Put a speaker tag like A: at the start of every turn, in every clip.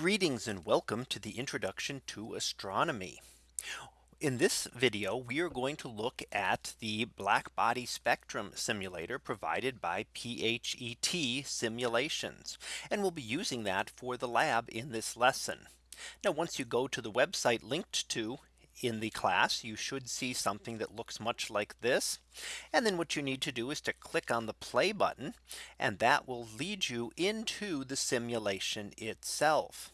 A: Greetings and welcome to the introduction to astronomy. In this video, we are going to look at the black body spectrum simulator provided by PhET simulations. And we'll be using that for the lab in this lesson. Now once you go to the website linked to in the class, you should see something that looks much like this. And then what you need to do is to click on the play button and that will lead you into the simulation itself.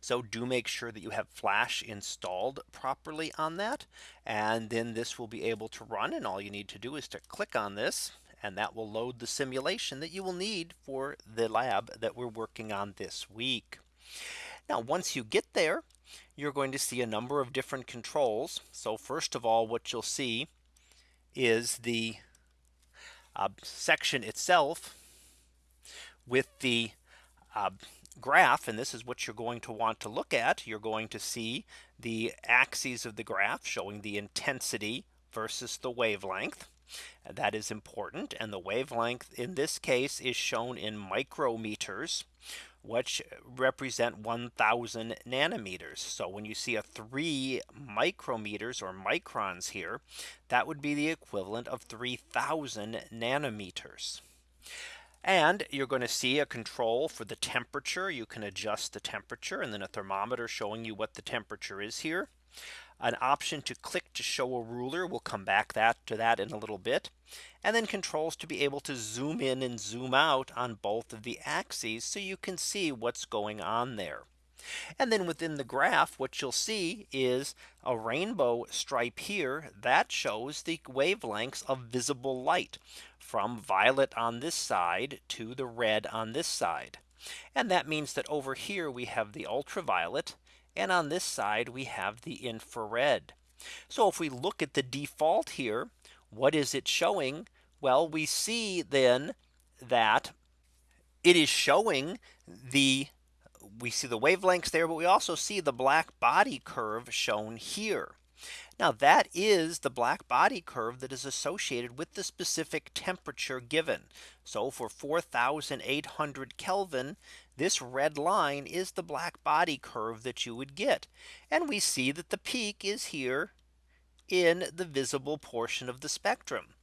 A: So do make sure that you have flash installed properly on that. And then this will be able to run and all you need to do is to click on this and that will load the simulation that you will need for the lab that we're working on this week. Now once you get there, you're going to see a number of different controls. So first of all, what you'll see is the uh, section itself with the uh, graph. And this is what you're going to want to look at. You're going to see the axes of the graph showing the intensity versus the wavelength. That is important. And the wavelength in this case is shown in micrometers which represent 1000 nanometers. So when you see a three micrometers or microns here, that would be the equivalent of 3000 nanometers. And you're going to see a control for the temperature. You can adjust the temperature and then a thermometer showing you what the temperature is here an option to click to show a ruler. We'll come back that to that in a little bit. And then controls to be able to zoom in and zoom out on both of the axes so you can see what's going on there. And then within the graph, what you'll see is a rainbow stripe here that shows the wavelengths of visible light from violet on this side to the red on this side. And that means that over here we have the ultraviolet and on this side, we have the infrared. So if we look at the default here, what is it showing? Well, we see then that it is showing the we see the wavelengths there, but we also see the black body curve shown here. Now that is the black body curve that is associated with the specific temperature given. So for 4800 Kelvin, this red line is the black body curve that you would get. And we see that the peak is here in the visible portion of the spectrum.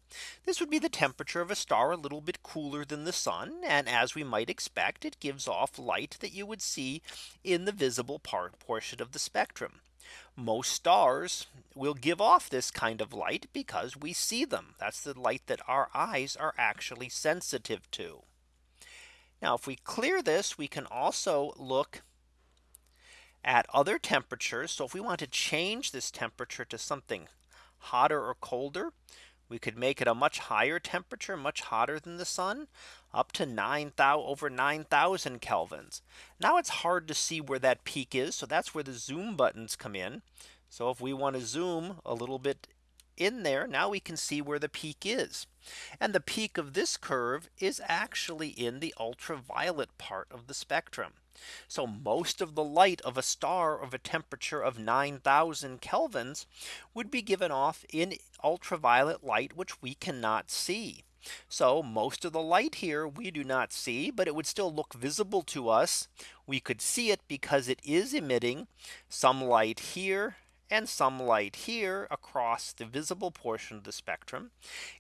A: This would be the temperature of a star a little bit cooler than the sun. And as we might expect, it gives off light that you would see in the visible part portion of the spectrum. Most stars will give off this kind of light because we see them. That's the light that our eyes are actually sensitive to. Now if we clear this, we can also look at other temperatures. So if we want to change this temperature to something hotter or colder, we could make it a much higher temperature, much hotter than the sun, up to 9000 over 9000 kelvins. Now it's hard to see where that peak is. So that's where the zoom buttons come in. So if we want to zoom a little bit in there, now we can see where the peak is. And the peak of this curve is actually in the ultraviolet part of the spectrum. So most of the light of a star of a temperature of 9000 kelvins would be given off in ultraviolet light, which we cannot see. So most of the light here we do not see, but it would still look visible to us. We could see it because it is emitting some light here and some light here across the visible portion of the spectrum.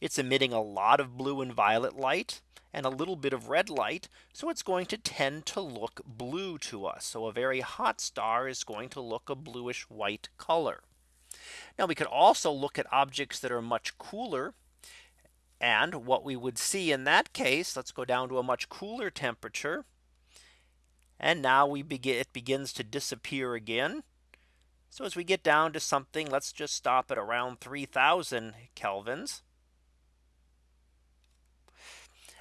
A: It's emitting a lot of blue and violet light and a little bit of red light. So it's going to tend to look blue to us. So a very hot star is going to look a bluish white color. Now we could also look at objects that are much cooler. And what we would see in that case, let's go down to a much cooler temperature. And now we begin it begins to disappear again. So as we get down to something, let's just stop at around 3000 kelvins.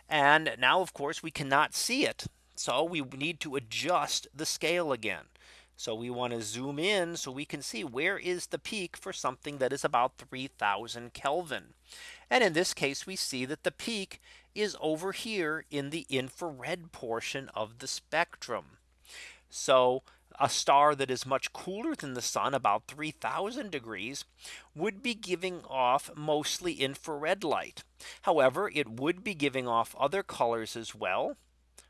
A: And now, of course, we cannot see it. So we need to adjust the scale again. So we want to zoom in so we can see where is the peak for something that is about 3000 Kelvin. And in this case, we see that the peak is over here in the infrared portion of the spectrum. So a star that is much cooler than the sun about 3000 degrees would be giving off mostly infrared light. However, it would be giving off other colors as well.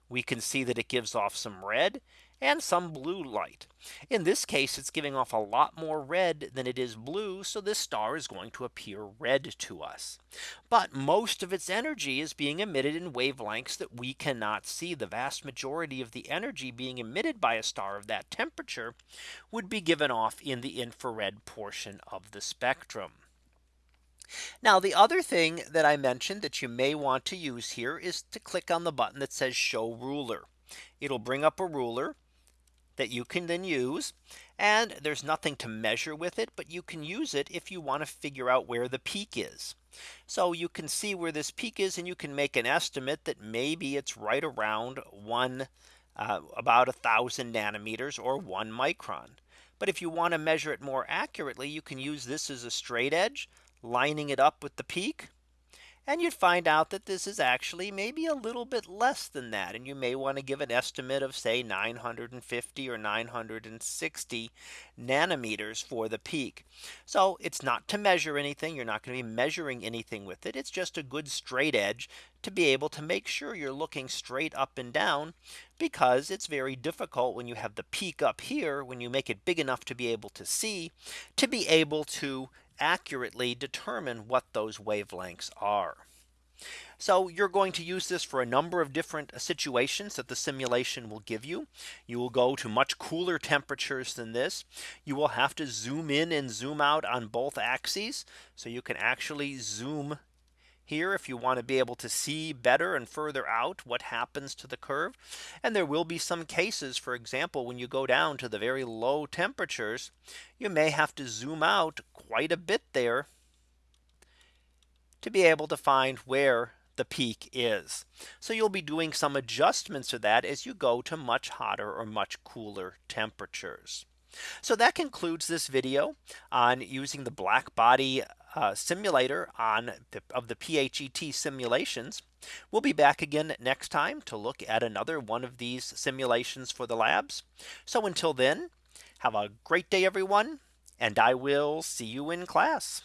A: We can see that it gives off some red and some blue light. In this case, it's giving off a lot more red than it is blue. So this star is going to appear red to us. But most of its energy is being emitted in wavelengths that we cannot see. The vast majority of the energy being emitted by a star of that temperature would be given off in the infrared portion of the spectrum. Now the other thing that I mentioned that you may want to use here is to click on the button that says show ruler. It'll bring up a ruler that you can then use. And there's nothing to measure with it, but you can use it if you want to figure out where the peak is. So you can see where this peak is and you can make an estimate that maybe it's right around one uh, about a thousand nanometers or one micron. But if you want to measure it more accurately, you can use this as a straight edge lining it up with the peak and you'd find out that this is actually maybe a little bit less than that. And you may want to give an estimate of say 950 or 960 nanometers for the peak. So it's not to measure anything. You're not going to be measuring anything with it. It's just a good straight edge to be able to make sure you're looking straight up and down because it's very difficult when you have the peak up here when you make it big enough to be able to see to be able to accurately determine what those wavelengths are. So you're going to use this for a number of different situations that the simulation will give you. You will go to much cooler temperatures than this. You will have to zoom in and zoom out on both axes. So you can actually zoom here if you want to be able to see better and further out what happens to the curve. And there will be some cases, for example, when you go down to the very low temperatures, you may have to zoom out quite a bit there to be able to find where the peak is. So you'll be doing some adjustments to that as you go to much hotter or much cooler temperatures. So that concludes this video on using the black body uh, simulator on the, of the PhET simulations. We'll be back again next time to look at another one of these simulations for the labs. So until then, have a great day, everyone, and I will see you in class.